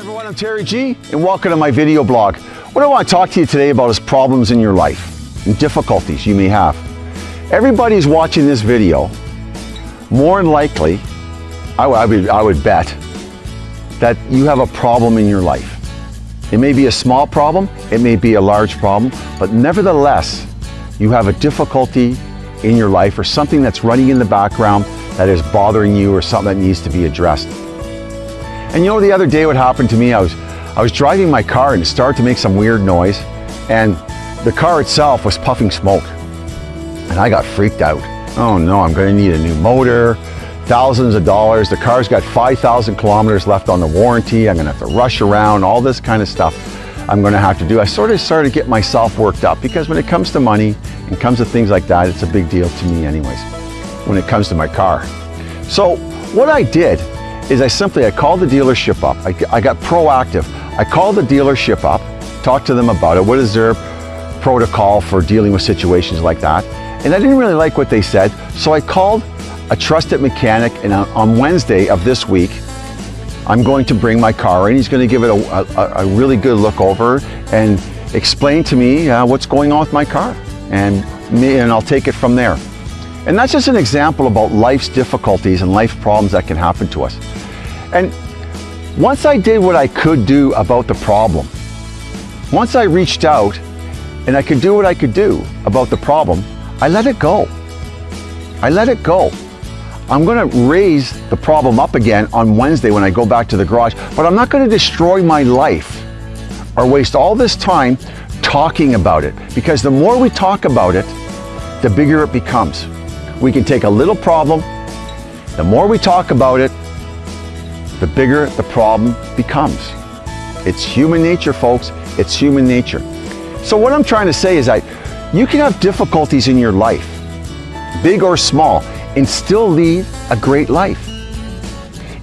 everyone, I'm Terry G and welcome to my video blog. What I want to talk to you today about is problems in your life and difficulties you may have. Everybody's watching this video, more than likely, I, I, would, I would bet that you have a problem in your life. It may be a small problem, it may be a large problem, but nevertheless, you have a difficulty in your life or something that's running in the background that is bothering you or something that needs to be addressed. And you know, the other day what happened to me, I was, I was driving my car and it started to make some weird noise and the car itself was puffing smoke. And I got freaked out. Oh no, I'm gonna need a new motor, thousands of dollars. The car's got 5,000 kilometers left on the warranty. I'm gonna have to rush around, all this kind of stuff I'm gonna have to do. I sort of started to get myself worked up because when it comes to money and comes to things like that, it's a big deal to me anyways, when it comes to my car. So what I did is I simply, I called the dealership up. I, I got proactive. I called the dealership up, talked to them about it. What is their protocol for dealing with situations like that? And I didn't really like what they said. So I called a trusted mechanic and on Wednesday of this week, I'm going to bring my car in. He's going to give it a, a, a really good look over and explain to me uh, what's going on with my car. And, me, and I'll take it from there. And that's just an example about life's difficulties and life problems that can happen to us. And once I did what I could do about the problem, once I reached out and I could do what I could do about the problem, I let it go. I let it go. I'm gonna raise the problem up again on Wednesday when I go back to the garage, but I'm not gonna destroy my life or waste all this time talking about it because the more we talk about it, the bigger it becomes. We can take a little problem, the more we talk about it, the bigger the problem becomes. It's human nature, folks. It's human nature. So what I'm trying to say is that you can have difficulties in your life, big or small, and still lead a great life.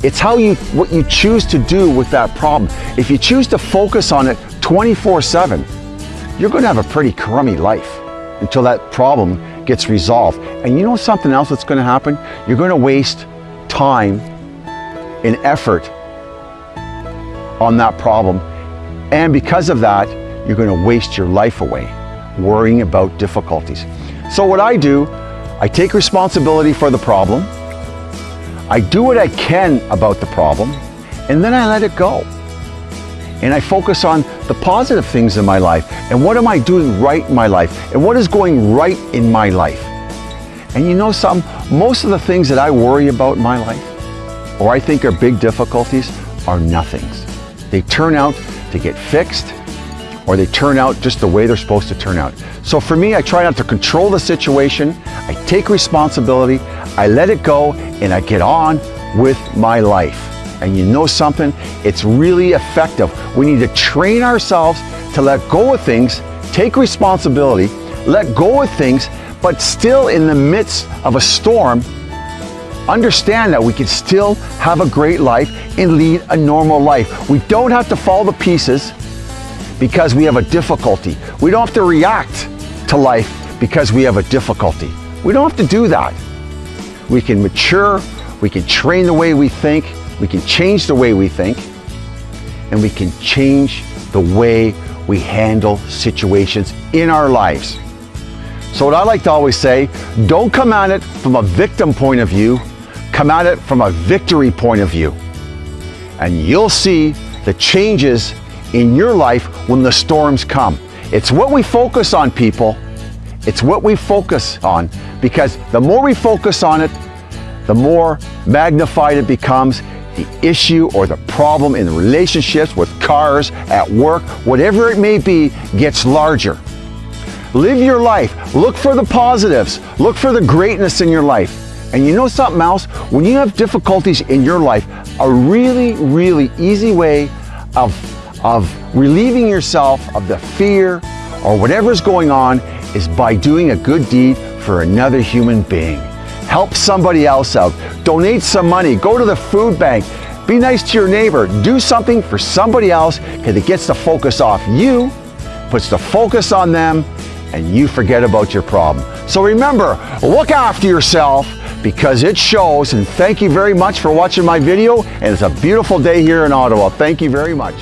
It's how you, what you choose to do with that problem. If you choose to focus on it 24-7, you're gonna have a pretty crummy life until that problem gets resolved. And you know something else that's gonna happen? You're gonna waste time and effort on that problem. And because of that, you're gonna waste your life away worrying about difficulties. So what I do, I take responsibility for the problem, I do what I can about the problem, and then I let it go. And I focus on the positive things in my life and what am I doing right in my life and what is going right in my life. And you know some, most of the things that I worry about in my life or I think are big difficulties are nothings. They turn out to get fixed or they turn out just the way they're supposed to turn out. So for me, I try not to control the situation. I take responsibility, I let it go, and I get on with my life. And you know something? It's really effective. We need to train ourselves to let go of things, take responsibility, let go of things, but still in the midst of a storm, understand that we can still have a great life and lead a normal life. We don't have to fall to pieces because we have a difficulty. We don't have to react to life because we have a difficulty. We don't have to do that. We can mature, we can train the way we think, we can change the way we think, and we can change the way we handle situations in our lives. So what I like to always say, don't come at it from a victim point of view, come at it from a victory point of view. And you'll see the changes in your life when the storms come. It's what we focus on, people. It's what we focus on because the more we focus on it, the more magnified it becomes. The issue or the problem in relationships with cars, at work, whatever it may be, gets larger. Live your life. Look for the positives. Look for the greatness in your life. And you know something else? When you have difficulties in your life, a really, really easy way of, of relieving yourself of the fear or whatever's going on is by doing a good deed for another human being. Help somebody else out. Donate some money. Go to the food bank. Be nice to your neighbor. Do something for somebody else because it gets the focus off you, puts the focus on them, and you forget about your problem. So remember, look after yourself, because it shows. And thank you very much for watching my video. And it's a beautiful day here in Ottawa. Thank you very much.